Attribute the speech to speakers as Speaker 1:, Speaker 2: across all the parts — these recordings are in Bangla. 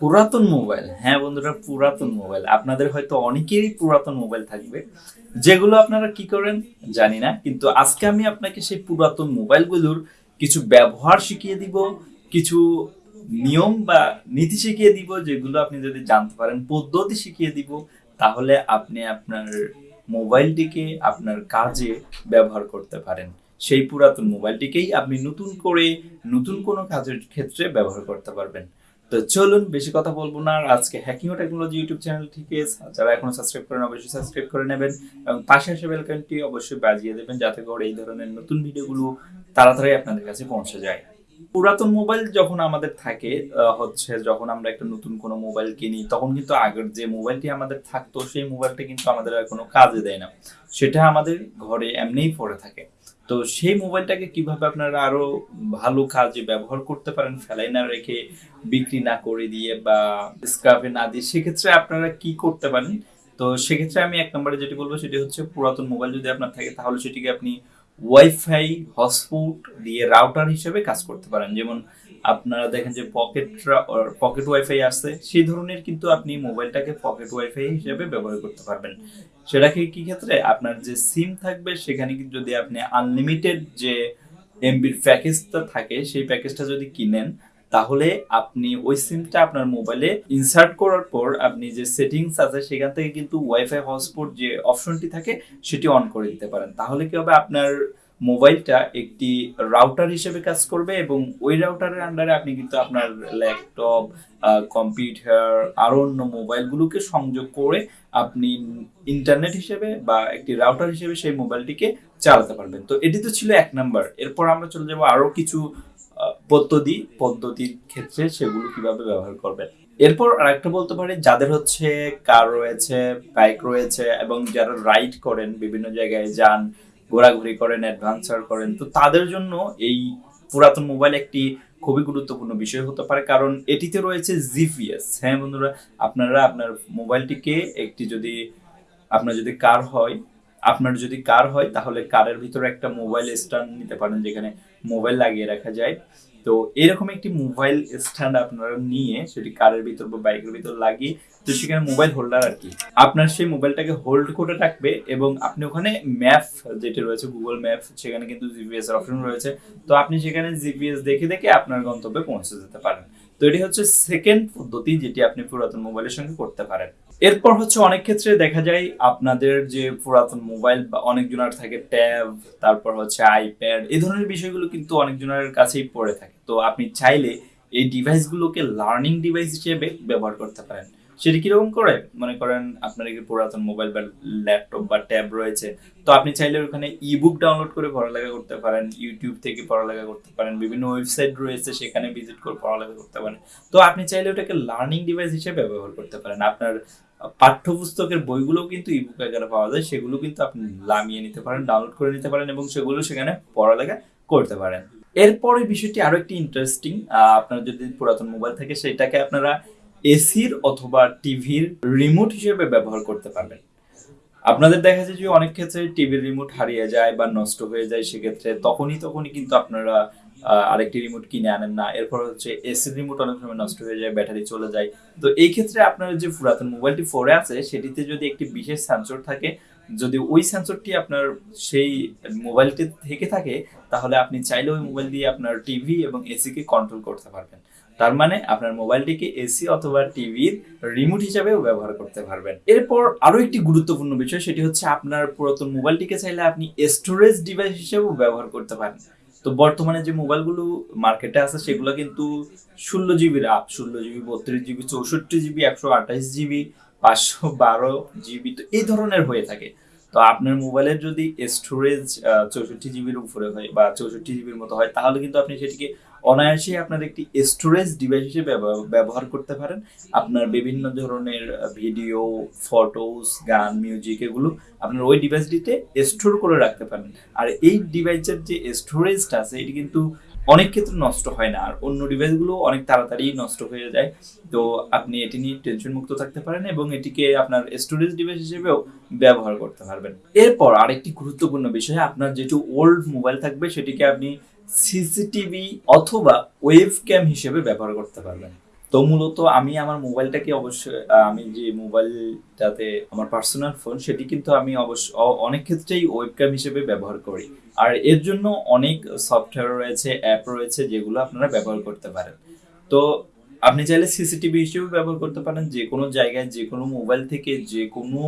Speaker 1: পুরাতন মোবাইল। হ্যাঁ বন্ধুরা, পুরাতন মোবাইল। আপনাদের হয়তো অনেকেরই পুরাতন মোবাইল থাকবে। যেগুলো আপনারা কি করেন জানি না, কিন্তু আজকে আমি আপনাকে সেই পুরাতন মোবাইলগুলোর কিছু ব্যবহার শিখিয়ে দিব, কিছু নিয়ম বা নীতি শিখিয়ে দিব, যেগুলো আপনি যদি জানতে পারেন, পদ্ধতি শিখিয়ে দিব, তাহলে আপনি আপনার মোবাইলটিকে আপনার কাজে ব্যবহার করতে পারেন। সেই পুরাতন মোবাইলটিকেই আপনি নতুন করে, নতুন কোনো কাজের ক্ষেত্রে ব্যবহার করতে পারবেন। তো চলুন, বেশি কথা বলব না। আর আজকে হ্যাকিং ও টেকনোলজি ইউটিউব চ্যানেল থেকে যারা এখনও সাবস্ক্রাইব করেন, অবশ্যই সাবস্ক্রাইব করে নেবেন এবং পাশে আসে বেলকানটি অবশ্যই বাজিয়ে দেবেন, যাতে করে এই ধরনের নতুন ভিডিওগুলো তাড়াতাড়ি আপনাদের কাছে পৌঁছে যায়। পুরাতন মোবাইল যখন আমাদের থাকে হচ্ছে যখন আমরা একটা নতুন কোনো মোবাইল কিনি, তখন কিন্তু আগের যে মোবাইলটি আমাদের থাকতো, সেই মোবাইলটা কিন্তু আমাদের আর কোনো কাজে দেয় না। সেটা আমাদের ঘরে এমনিই পড়ে থাকে। তো সেই মোবাইলটাকে কীভাবে আপনারা আরও ভালো কাজে ব্যবহার করতে পারেন ফেলাই না রেখে বিক্রি না করে দিয়ে বা স্ক্রাপে না দিয়ে, সেক্ষেত্রে আপনারা কি করতে পারেন? তো সেক্ষেত্রে আমি এক নম্বরে যেটি বলব, সেটি হচ্ছে পুরাতন মোবাইল যদি আপনার থাকে, তাহলে সেটিকে আপনি ওয়াইফাই হটস্পট দিয়ে রাউটার হিসেবে কাজ করতে পারেন। যেমন আপনারা দেখেন যে পকেট পকেট ওয়াইফাই আসছে সেই ধরনের কিন্তু আপনি মোবাইলটাকে পকেট ওয়াইফাই হিসেবে ব্যবহার করতে পারবেন। সেটাকে কি ক্ষেত্রে? আপনার যে সিম থাকবে, সেখানে যদি আপনি আনলিমিটেড যে এমবির প্যাকেজটা থাকে, সেই প্যাকেজটা যদি কিনেন তাহলে আপনি ওই সিমটা আপনার মোবাইলে ইনসার্ট করার পর আপনি যে সেটিংস আছে, সেখান থেকে কিন্তু ওয়াইফাই হটস্পট যে অপশনটি থাকে, সেটি অন করে দিতে পারেন। তাহলে কি হবে? আপনার মোবাইলটা একটি রাউটার হিসেবে কাজ করবে এবং ওই রাউটারের আন্ডারে আপনি কিন্তু আপনার ল্যাপটপ কম্পিউটার আরও অন্য মোবাইলগুলোকে সংযোগ করে আপনি ইন্টারনেট হিসেবে বা একটি রাউটার হিসেবে সেই মোবাইলটিকে চালাতে পারবেন। তো এটি তো ছিল এক নাম্বার এরপর আমরা চলে যাব আরও কিছু পদ্ধতি, পদ্ধতির ক্ষেত্রে সেগুলো কীভাবে ব্যবহার করবেন। এরপর আরেকটা বলতে পারি, যাদের হচ্ছে কার রয়েছে, বাইক রয়েছে এবং যারা রাইড করেন, বিভিন্ন জায়গায় যান, ঘোরাঘুরি করেন, অ্যাডভেঞ্চার করেন, তো তাদের জন্য এই পুরাতন মোবাইল একটি খুবই গুরুত্বপূর্ণ বিষয় হতে পারে। কারণ এটিতে রয়েছে জিপিএস। হ্যাঁ বন্ধুরা, আপনারা আপনার মোবাইলটিকে একটি যদি আপনার যদি কার হয়, আপনার যদি কার হয়, তাহলে কারের ভিতরে একটা মোবাইল স্ট্যান্ড নিতে পারেন, যেখানে মোবাইল লাগিয়ে রাখা যায়। তো এরকম একটি মোবাইল স্ট্যান্ড আপনারা নিয়ে সেটি কারের ভিতর বা বাইকের ভিতর লাগিয়ে তো সেখানে মোবাইল হোল্ডার আর কি। আপনার সেই মোবাইলটাকে হোল্ড করে রাখবে এবং আপনি ওখানে ম্যাপ যেটি রয়েছে গুগল ম্যাপ সেখানে কিন্তু জিপিএস এর অপশন রয়েছে। তো আপনি সেখানে জিপিএস দেখে দেখে আপনার গন্তব্যে পৌঁছে যেতে পারেন। তো এটি হচ্ছে সেকেন্ড পদ্ধতি যেটি আপনি পুরাতন মোবাইলের সঙ্গে করতে পারেন। এরপর হচ্ছে অনেক ক্ষেত্রে দেখা যায় আপনাদের যে পুরাতন মোবাইল বা অনেকজনের থাকে ট্যাব, তারপর হচ্ছে আইপ্যাড, এই ধরনের বিষয়গুলো কিন্তু অনেকজনের কাছেই পড়ে থাকে। তো আপনি চাইলে এই ডিভাইসগুলোকে লার্নিং ডিভাইস হিসেবে ব্যবহার করতে পারেন। সেটি কীরকম করে? মনে করেন আপনার একটি পুরাতন মোবাইল বা ল্যাপটপ বা ট্যাব রয়েছে, তো আপনি চাইলে ওখানে ইবুক ডাউনলোড করে পড়ালেখা করতে পারেন ইউটিউব থেকে পড়ালেখা করতে পারেন, বিভিন্ন ওয়েবসাইট রয়েছে সেখানে ভিজিট করে পড়ালেখা করতে পারেন। তো আপনি চাইলে ওটাকে লার্নিং ডিভাইস হিসেবে ব্যবহার করতে পারেন। আপনার পাঠ্যপুস্তকের বইগুলো কিন্তু ইবুক আকারে পাওয়া যায়, সেগুলো কিন্তু আপনি লামিয়ে নিতে পারেন ডাউনলোড করে নিতে পারেন এবং সেগুলো সেখানে পড়ালেখা করতে পারেন। এরপরে বিষয়টি আরও একটি ইন্টারেস্টিং আপনার যদি পুরাতন মোবাইল থাকে, সেটাকে আপনারা এসির অথবা টিভির রিমোট হিসেবে ব্যবহার করতে পারবেন। আপনাদের দেখা যায় যে অনেক ক্ষেত্রে টিভির রিমোট হারিয়ে যায় বা নষ্ট হয়ে যায়, সেক্ষেত্রে তখনই তখনই কিন্তু আপনারা আরেকটি রিমোট কিনে আনেন না। এরপর হচ্ছে এসির রিমোট অনেক সময় নষ্ট হয়ে যায়, ব্যাটারি চলে যায়। তো এই ক্ষেত্রে আপনার যে পুরাতন মোবাইলটি ফোরে আছে, সেটিতে যদি একটি বিশেষ সেন্সর থাকে, যদি ওই সেন্সরটি আপনার সেই মোবাইলটি থেকে থাকে, তাহলে আপনি চাইলে ওই মোবাইল দিয়ে আপনার টিভি এবং এসিকে কন্ট্রোল করতে পারবেন। তার মানে আপনার মোবাইলটিকে এসি অথবা টিভির রিমোট হিসাবেও ব্যবহার করতে পারবেন। এরপর আরও একটি গুরুত্বপূর্ণ বিষয়, সেটি হচ্ছে আপনার পুরাতন মোবাইলটিকে চাইলে আপনি স্টোরেজ ডিভাইস হিসেবেও ব্যবহার করতে পারেন। তো বর্তমানে যে মোবাইলগুলো মার্কেটে আছে, সেগুলো কিন্তু ষোলো জিবির আপ ষোলো জিবি বত্রিশ জিবি চৌষট্টি জিবি একশো আঠাশ জিবি পাঁচশো বারো জিবি তো এই ধরনের হয়ে থাকে। তো আপনার মোবাইলের যদি স্টোরেজ চৌষট্টি জিবির উপরে হয় বা চৌষট্টি জিবির মতো হয়, তাহলে কিন্তু আপনি সেটিকে অনায়াসে আপনার একটি স্টোরেজ ডিভাইস হিসেবে ব্যবহার- করতে পারেন। আপনার বিভিন্ন ধরনের ভিডিও ফটোস গান মিউজিক এগুলো আপনার ওই ডিভাইসটিতে স্টোর করে রাখতে পারেন। আর এই ডিভাইসের যে স্টোরেজটা আছে, এটি কিন্তু অনেক ক্ষেত্রে নষ্ট হয় না। আর অন্য ডিভাইসগুলো অনেক তাড়াতাড়ি নষ্ট হয়ে যায়। তো আপনি এটি নিয়ে টেনশন মুক্ত থাকতে পারেন এবং এটিকে আপনার স্টোরেজ ডিভাইস হিসেবেও ব্যবহার করতে পারবেন। এরপর আরেকটি গুরুত্বপূর্ণ বিষয়, আপনার যেটু ওল্ড মোবাইল থাকবে, সেটিকে আপনি সিসিটিভি অথবা ওয়েব ক্যাম হিসেবে ব্যবহার করতে পারবেন। তো মূলত আমি আমার মোবাইলটাকে অবশ্যই আমি যে মোবাইলটাতে আমার পার্সোনাল ফোন সেটি কিন্তু আমি অবশ্য অনেক ক্ষেত্রেই ওয়েবক্যাম হিসেবে ব্যবহার করি। আর এর জন্য অনেক সফটওয়্যার রয়েছে অ্যাপ রয়েছে, যেগুলো আপনারা ব্যবহার করতে পারেন। তো আপনি চাইলে সিসিটিভি হিসেবে ব্যবহার করতে পারেন যে কোনো জায়গায় যে কোনো মোবাইল থেকে যে কোনো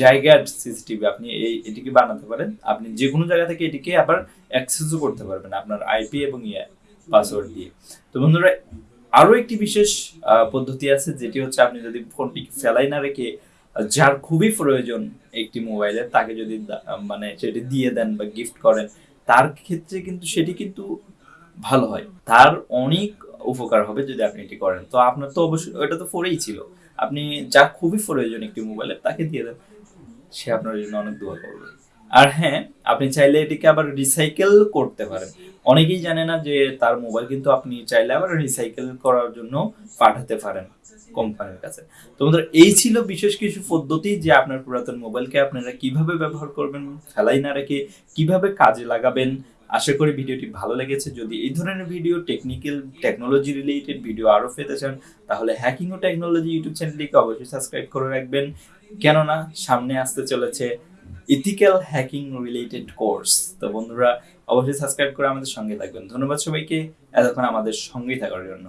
Speaker 1: জায়গার সিসিটিভি আপনি এই, এটিকে বানাতে পারেন। আপনি যে কোনো জায়গা থেকে এটিকে আবার অ্যাক্সেসও করতে পারবেন আপনার আইপি এবং ইয়ে পাসওয়ার্ড দিয়ে। তো বন্ধুরা আরও একটি বিশেষ পদ্ধতি আছে, যেটি হচ্ছে আপনি যদি ফোনটি ফেলাই না রেখে যার খুবই প্রয়োজন একটি মোবাইলের, তাকে যদি মানে সেটি দিয়ে দেন বা গিফট করেন, তার ক্ষেত্রে কিন্তু সেটি কিন্তু ভালো হয়। তার অনেক উপকার হবে যদি আপনি এটি করেন। তো আপনার তো অবশ্যই, ওটা তো ফোরেই ছিল। আপনি যা খুবই প্রয়োজন একটি মোবাইলের, তাকে দিয়ে দেন। সে আপনার জন্য অনেক দোয়া করবে। আর হ্যাঁ আপনি চাইলে এটিকে আবার রিসাইকেল করতে পারেন। অনেকেই জানে না যে তার মোবাইল কিন্তু আপনি চাইলে আবার রিসাইকেল করার জন্য পাঠাতে পারেন কোম্পানির কাছে। তো বন্ধুরা, এই ছিল বিশেষ কিছু পদ্ধতি যে আপনার পুরাতন মোবাইলকে আপনারা কীভাবে ব্যবহার করবেন ফেলাই না রেখে কীভাবে কাজে লাগাবেন। আশা করি ভিডিওটি ভালো লেগেছে। যদি এই ধরনের video technical technology related video আরও পেতে চান, তাহলে হ্যাকিং ও টেকনোলজি ইউটিউব চ্যানেলটিকে অবশ্যই সাবস্ক্রাইব করে রাখবেন। কেননা, সামনে আসতে চলেছে ইথিক্যাল হ্যাকিং রিলেটেড কোর্স তো বন্ধুরা, অবশ্যই সাবস্ক্রাইব করে আমাদের সঙ্গে থাকবেন। ধন্যবাদ সবাইকে। এতক্ষণ আমাদের সঙ্গেই থাকার জন্য।